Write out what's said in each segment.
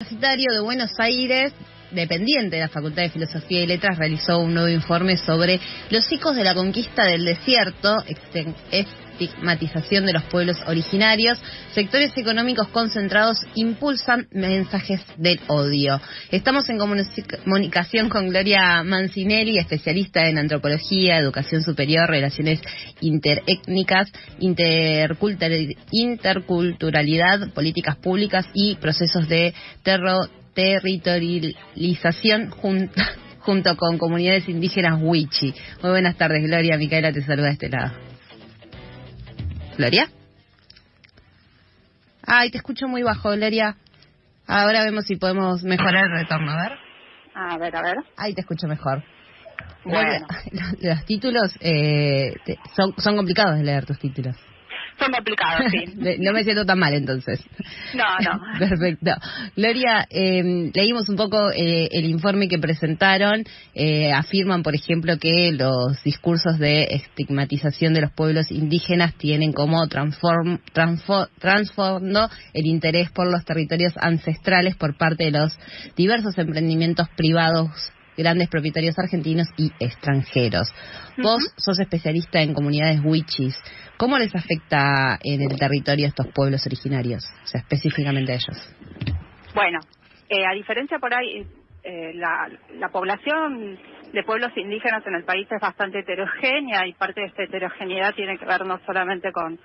Universitario de Buenos Aires, dependiente de la Facultad de Filosofía y Letras, realizó un nuevo informe sobre los ecos de la conquista del desierto, estigmatización de los pueblos originarios, sectores económicos concentrados impulsan mensajes del odio. Estamos en comunicación con Gloria Mancinelli, especialista en antropología, educación superior, relaciones interétnicas, interculturalidad, políticas públicas y procesos de territorialización junto con comunidades indígenas Wichi. Muy buenas tardes, Gloria. Micaela te saluda de este lado. Gloria. Ay, te escucho muy bajo, Gloria. Ahora vemos si podemos mejorar el retorno, a ver. A ver, a ver. Ahí te escucho mejor. Bueno. los, títulos eh, son, son complicados de leer tus títulos. Son complicados, sí. no me siento tan mal entonces. No, no. Perfecto. Gloria, eh, leímos un poco eh, el informe que presentaron. Eh, afirman, por ejemplo, que los discursos de estigmatización de los pueblos indígenas tienen como transform, transformando el interés por los territorios ancestrales por parte de los diversos emprendimientos privados grandes propietarios argentinos y extranjeros. Vos sos especialista en comunidades wichis. ¿Cómo les afecta en el territorio a estos pueblos originarios, o sea, específicamente a ellos? Bueno, eh, a diferencia por ahí, eh, la, la población de pueblos indígenas en el país es bastante heterogénea y parte de esta heterogeneidad tiene que ver no solamente con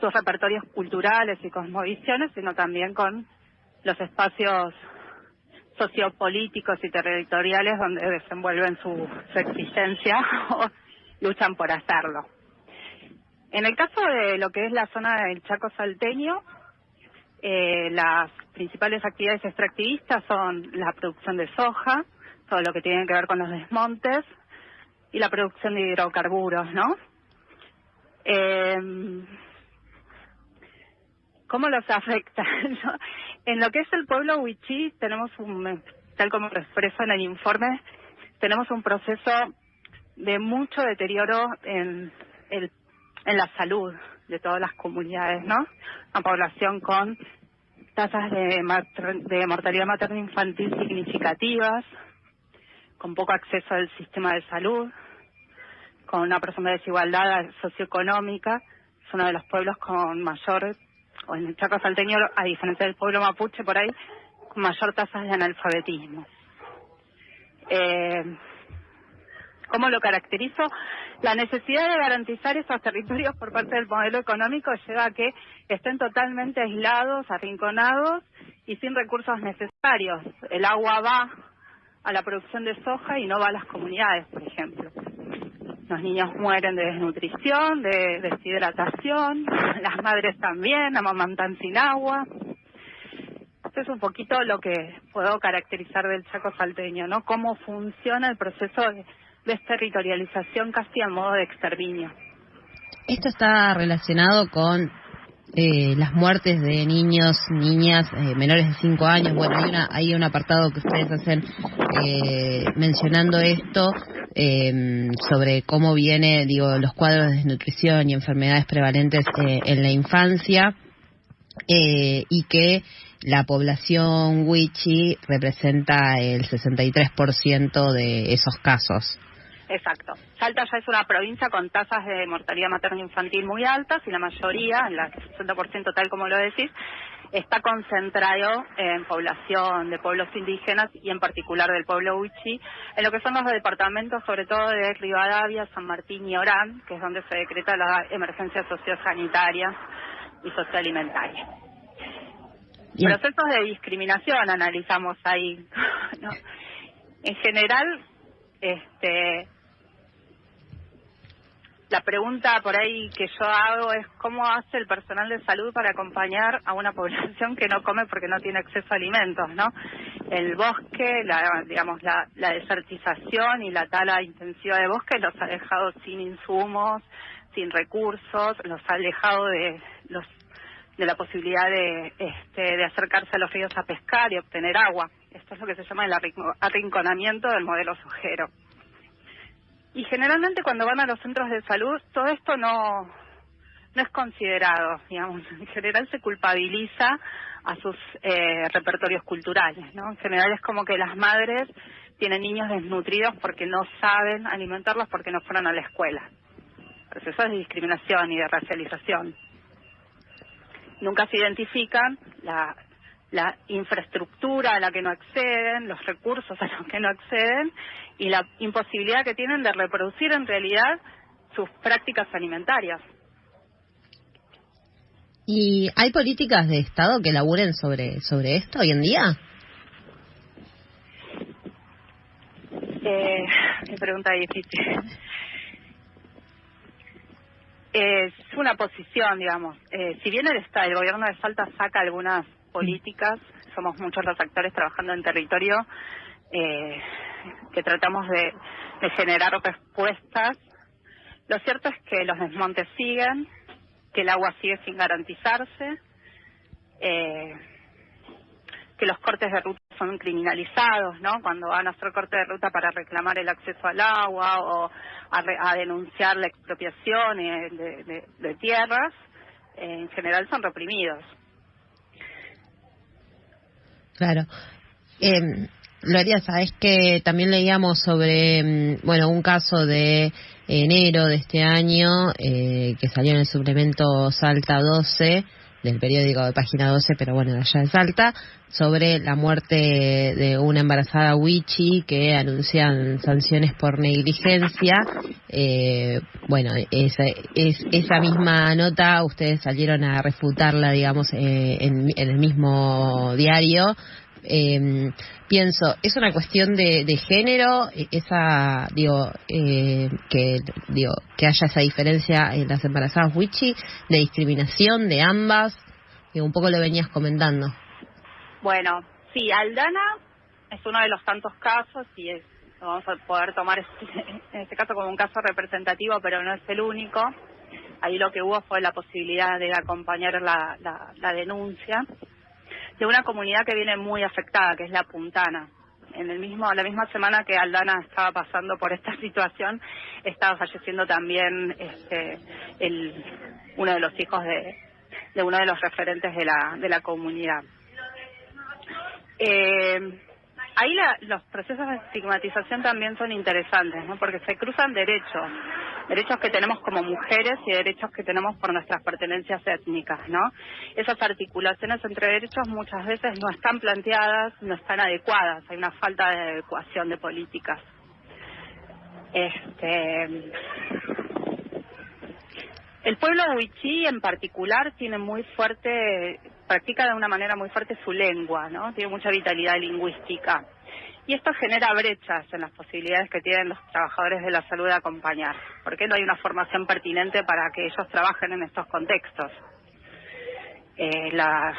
sus repertorios culturales y cosmovisiones, sino también con los espacios sociopolíticos y territoriales donde desenvuelven su, existencia o luchan por hacerlo. En el caso de lo que es la zona del Chaco salteño, eh, las principales actividades extractivistas son la producción de soja, todo lo que tiene que ver con los desmontes y la producción de hidrocarburos, ¿no? Eh, ¿Cómo los afecta? en lo que es el pueblo Huichí tenemos un, tal como lo expreso en el informe, tenemos un proceso de mucho deterioro en, el, en la salud de todas las comunidades, ¿no? Una población con tasas de, de mortalidad materno-infantil significativas, con poco acceso al sistema de salud, con una profunda desigualdad socioeconómica. Es uno de los pueblos con mayor o en el Chaco salteño, a diferencia del pueblo mapuche por ahí, mayor tasa de analfabetismo. Eh, ¿Cómo lo caracterizo? La necesidad de garantizar esos territorios por parte del modelo económico lleva a que estén totalmente aislados, arrinconados y sin recursos necesarios. El agua va a la producción de soja y no va a las comunidades, por ejemplo. Los niños mueren de desnutrición, de deshidratación, las madres también, amamantan sin agua. Esto es un poquito lo que puedo caracterizar del Chaco salteño, ¿no? Cómo funciona el proceso de desterritorialización casi a modo de exterminio. Esto está relacionado con eh, las muertes de niños, niñas eh, menores de 5 años. Bueno, hay, una, hay un apartado que ustedes hacen eh, mencionando esto eh, sobre cómo viene, digo, los cuadros de desnutrición y enfermedades prevalentes eh, en la infancia eh, y que la población wichi representa el 63% de esos casos. Exacto. Salta ya es una provincia con tasas de mortalidad materno-infantil muy altas y la mayoría, en la 60% tal como lo decís, está concentrado en población de pueblos indígenas y en particular del pueblo Huichi, en lo que son los departamentos sobre todo de Rivadavia, San Martín y Orán, que es donde se decreta la emergencia sociosanitaria y socioalimentaria. Procesos de discriminación analizamos ahí. En general, este, la pregunta por ahí que yo hago es cómo hace el personal de salud para acompañar a una población que no come porque no tiene acceso a alimentos, ¿no? El bosque, la, digamos, la, desertización y la tala intensiva de bosque los ha dejado sin insumos, sin recursos, los ha alejado de los de la posibilidad de, este, de acercarse a los ríos a pescar y obtener agua. Esto es lo que se llama el arrinconamiento del modelo sujero. Y generalmente cuando van a los centros de salud, todo esto no, no es considerado, digamos, en general se culpabiliza a sus eh, repertorios culturales, ¿no? En general es como que las madres tienen niños desnutridos porque no saben alimentarlos porque no fueron a la escuela. Procesos de discriminación y de racialización. Nunca se identifican la, la infraestructura a la que no acceden, los recursos a los que no acceden y la imposibilidad que tienen de reproducir en realidad sus prácticas alimentarias. ¿Y hay políticas de Estado que laburen sobre, sobre esto hoy en día? Eh, qué pregunta difícil. Es una posición, digamos. Eh, si bien el, Estado, el gobierno de Salta saca algunas políticas, somos muchos los actores trabajando en territorio eh, que tratamos de, generar respuestas. Lo cierto es que los desmontes siguen, que el agua sigue sin garantizarse, eh, que los cortes de ruta son criminalizados, ¿no? Cuando van a hacer corte de ruta para reclamar el acceso al agua o a, denunciar la expropiación de, tierras, eh, en general son reprimidos. Claro. Eh, Gloria, sabes que también leíamos sobre, mm, bueno, un caso de enero de este año eh, que salió en el suplemento Salta 12 del periódico de página 12, pero bueno, allá de Salta, sobre la muerte de una embarazada Wichi que anuncian sanciones por negligencia. Eh, bueno, esa, es, esa misma nota ustedes salieron a refutarla, digamos, eh, en, en, el mismo diario, eh, pienso, ¿es una cuestión de, género? Esa, digo, eh, que, digo, que haya esa diferencia en las embarazadas Wichi, de discriminación de ambas, que un poco lo venías comentando. Bueno, sí, Aldana es uno de los tantos casos y es, vamos a poder tomar en este caso como un caso representativo, pero no es el único. Ahí lo que hubo fue la posibilidad de acompañar la, la denuncia de una comunidad que viene muy afectada, que es la Puntana. En el mismo, la misma semana que Aldana estaba pasando por esta situación, estaba falleciendo también este, el, uno de los hijos de, de uno de los referentes de la, de la comunidad. Eh, ahí los procesos de estigmatización también son interesantes, ¿no? Porque se cruzan derechos, derechos que tenemos como mujeres y derechos que tenemos por nuestras pertenencias étnicas, ¿no? Esas articulaciones entre derechos muchas veces no están planteadas, no están adecuadas, hay una falta de adecuación de políticas. Este, el pueblo huichí en particular tiene muy fuerte practica de una manera muy fuerte su lengua, ¿no? Tiene mucha vitalidad lingüística. Y esto genera brechas en las posibilidades que tienen los trabajadores de la salud de acompañar, porque no hay una formación pertinente para que ellos trabajen en estos contextos. Eh, la,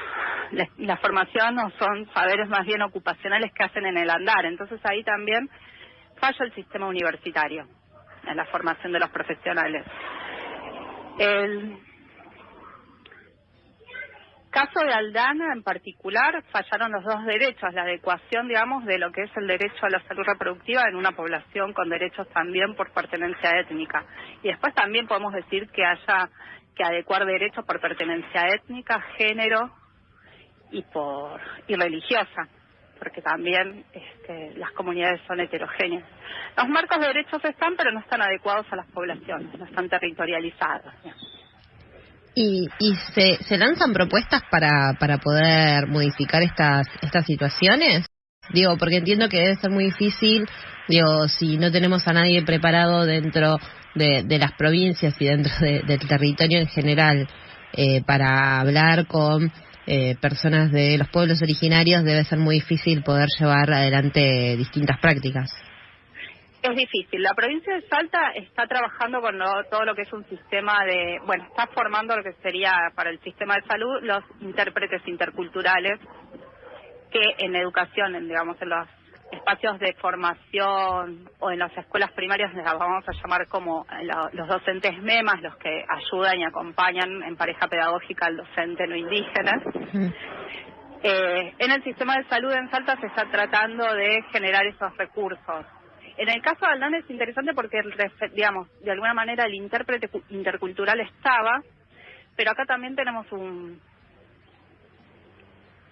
formación no son saberes más bien ocupacionales que hacen en el andar, entonces ahí también falla el sistema universitario en la formación de los profesionales. El, caso de Aldana en particular fallaron los dos derechos, la adecuación, digamos, de lo que es el derecho a la salud reproductiva en una población con derechos también por pertenencia étnica. Y después también podemos decir que haya que adecuar derechos por pertenencia étnica, género y por y religiosa, porque también este, las comunidades son heterogéneas. Los marcos de derechos están, pero no están adecuados a las poblaciones, no están territorializados. ¿Y, y se, se lanzan propuestas para, para poder modificar estas, estas situaciones? Digo, porque entiendo que debe ser muy difícil, digo, si no tenemos a nadie preparado dentro de, de las provincias y dentro del territorio en general eh, para hablar con eh, personas de los pueblos originarios, debe ser muy difícil poder llevar adelante distintas prácticas. Es difícil. La provincia de Salta está trabajando con todo lo que es un sistema de, bueno, está formando lo que sería para el sistema de salud los intérpretes interculturales que en educación, en, digamos, en los espacios de formación o en las escuelas primarias las vamos a llamar como los docentes MEMAS, los que ayudan y acompañan en pareja pedagógica al docente no indígena. Eh, en el sistema de salud en Salta se está tratando de generar esos recursos en el caso de Aldana es interesante porque, digamos, de alguna manera el intérprete intercultural estaba, pero acá también tenemos un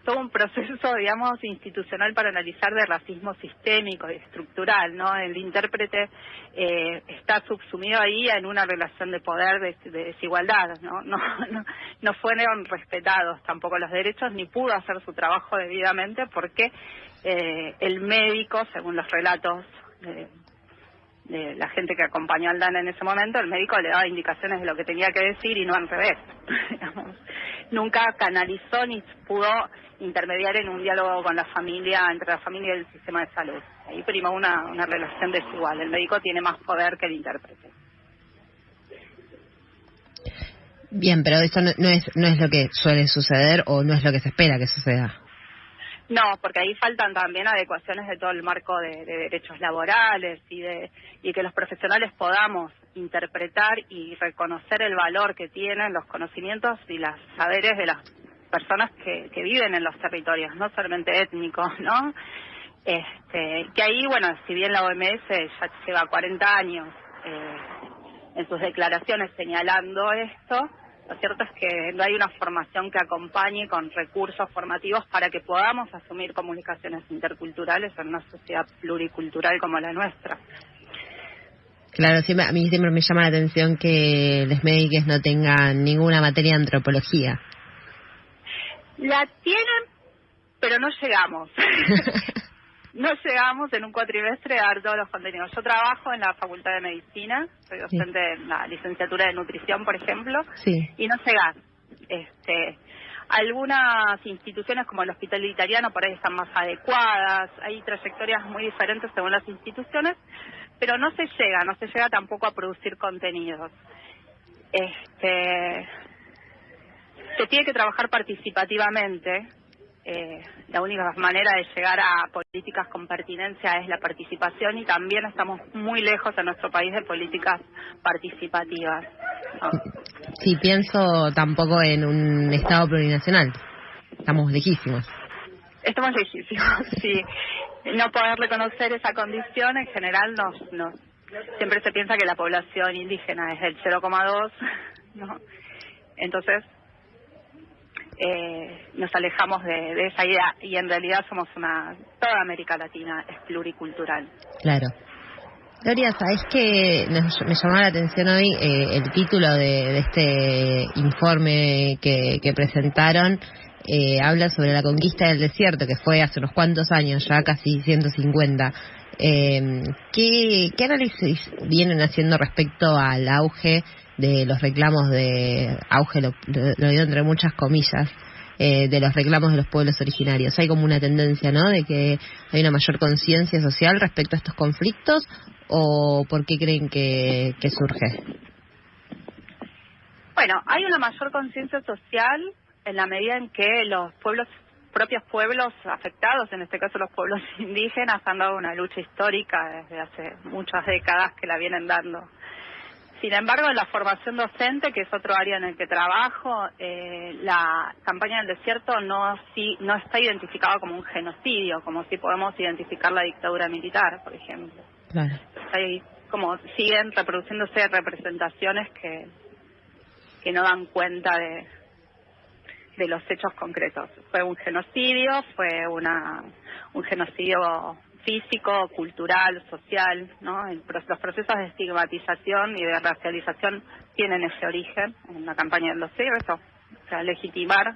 todo un proceso, digamos, institucional para analizar de racismo sistémico y estructural, ¿no? El intérprete eh, está subsumido ahí en una relación de poder, de, desigualdad, ¿no? No, ¿no? no fueron respetados tampoco los derechos ni pudo hacer su trabajo debidamente porque eh, el médico, según los relatos de, la gente que acompañó al Dan en ese momento, el médico le daba indicaciones de lo que tenía que decir y no al revés. Nunca canalizó ni pudo intermediar en un diálogo con la familia, entre la familia y el sistema de salud. Ahí primó una, una relación desigual. El médico tiene más poder que el intérprete. Bien, pero eso no, es, no es lo que suele suceder o no es lo que se espera que suceda. No, porque ahí faltan también adecuaciones de todo el marco de, derechos laborales y de y que los profesionales podamos interpretar y reconocer el valor que tienen los conocimientos y los saberes de las personas que, que viven en los territorios, no solamente étnicos, ¿no? Este, que ahí, bueno, si bien la OMS ya lleva 40 años eh, en sus declaraciones señalando esto, lo cierto es que no hay una formación que acompañe con recursos formativos para que podamos asumir comunicaciones interculturales en una sociedad pluricultural como la nuestra. Claro, siempre, a mí siempre me llama la atención que los médicos no tengan ninguna materia de antropología. La tienen, pero no llegamos. no llegamos en un cuatrimestre a dar todos los contenidos. Yo trabajo en la Facultad de Medicina, soy docente en la licenciatura de nutrición, por ejemplo, y no llegas. Este, algunas instituciones como el Hospital Italiano por ahí están más adecuadas, hay trayectorias muy diferentes según las instituciones, pero no se llega, no se llega tampoco a producir contenidos. Este, se tiene que trabajar participativamente, eh, la única manera de llegar a políticas con pertinencia es la participación y también estamos muy lejos en nuestro país de políticas participativas. Sí, pienso tampoco en un Estado plurinacional. Estamos lejísimos. Estamos lejísimos, sí. No poder reconocer esa condición en general nos, nos siempre se piensa que la población indígena es del 0,2, ¿no? Entonces, eh, nos alejamos de, esa idea y en realidad somos una, toda América Latina es pluricultural. Claro. Gloria, ¿sabes que me llamó la atención hoy eh, el título de, este informe que, presentaron? Eh, habla sobre la conquista del desierto, que fue hace unos cuantos años, ya casi 150. Eh, ¿qué, ¿Qué análisis vienen haciendo respecto al auge de los reclamos de auge, lo, digo entre muchas comillas, eh, de los reclamos de los pueblos originarios. Hay como una tendencia, ¿no?, de que hay una mayor conciencia social respecto a estos conflictos o por qué creen que, que surge? Bueno, hay una mayor conciencia social en la medida en que los pueblos propios pueblos afectados, en este caso los pueblos indígenas, han dado una lucha histórica desde hace muchas décadas que la vienen dando sin embargo, en la formación docente, que es otro área en el que trabajo, eh, la campaña del desierto no, si, no está identificada como un genocidio, como si podemos identificar la dictadura militar, por ejemplo. Claro. Ahí como siguen reproduciéndose representaciones que, que no dan cuenta de, de los hechos concretos. Fue un genocidio, fue una, un genocidio físico, cultural, social, ¿no? los procesos de estigmatización y de racialización tienen ese origen en la campaña de los siglos, o sea, legitimar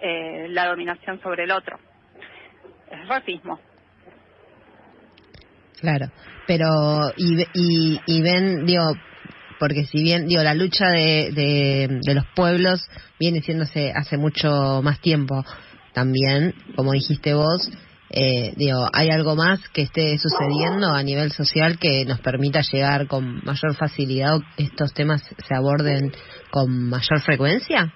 eh, la dominación sobre el otro. Es racismo. Claro, pero y, y, y ven, digo, porque si bien, digo, la lucha de, de, de los pueblos viene siéndose hace mucho más tiempo también, como dijiste vos, eh, digo, ¿hay algo más que esté sucediendo a nivel social que nos permita llegar con mayor facilidad o estos temas se aborden con mayor frecuencia?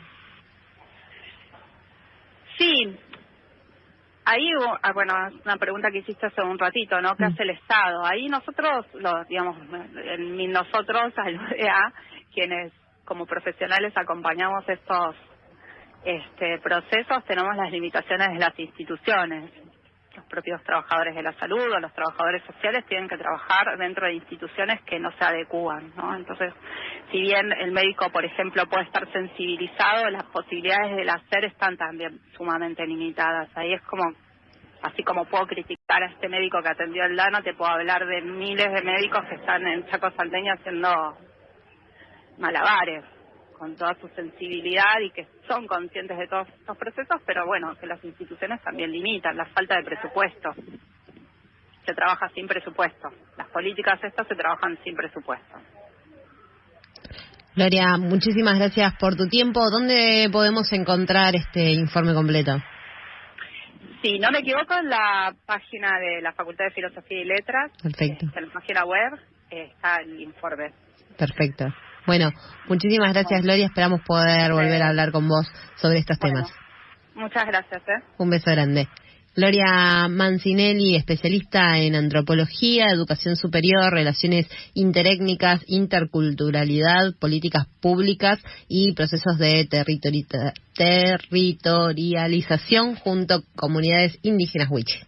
Sí. Ahí, ah, bueno, una pregunta que hiciste hace un ratito, ¿no? ¿Qué mm. hace el Estado? Ahí nosotros, los, digamos, nosotros, a quienes como profesionales acompañamos estos este, procesos, tenemos las limitaciones de las instituciones los propios trabajadores de la salud o los trabajadores sociales tienen que trabajar dentro de instituciones que no se adecúan, ¿no? Entonces, si bien el médico, por ejemplo, puede estar sensibilizado, las posibilidades del hacer están también sumamente limitadas. Ahí es como, así como puedo criticar a este médico que atendió el DANO, te puedo hablar de miles de médicos que están en Chaco Salteña haciendo malabares con toda su sensibilidad y que son conscientes de todos estos procesos, pero bueno, que las instituciones también limitan la falta de presupuesto. Se trabaja sin presupuesto. Las políticas estas se trabajan sin presupuesto. Gloria, muchísimas gracias por tu tiempo. ¿Dónde podemos encontrar este informe completo? Si no me equivoco, en la página de la Facultad de Filosofía y Letras, Perfecto. en la página web, está el informe. Perfecto. Bueno, muchísimas gracias, Gloria. Esperamos poder volver a hablar con vos sobre estos temas. Muchas gracias. ¿eh? Un beso grande. Gloria Mancinelli, especialista en antropología, educación superior, relaciones interétnicas, interculturalidad, políticas públicas y procesos de territorialización junto a comunidades indígenas huiche.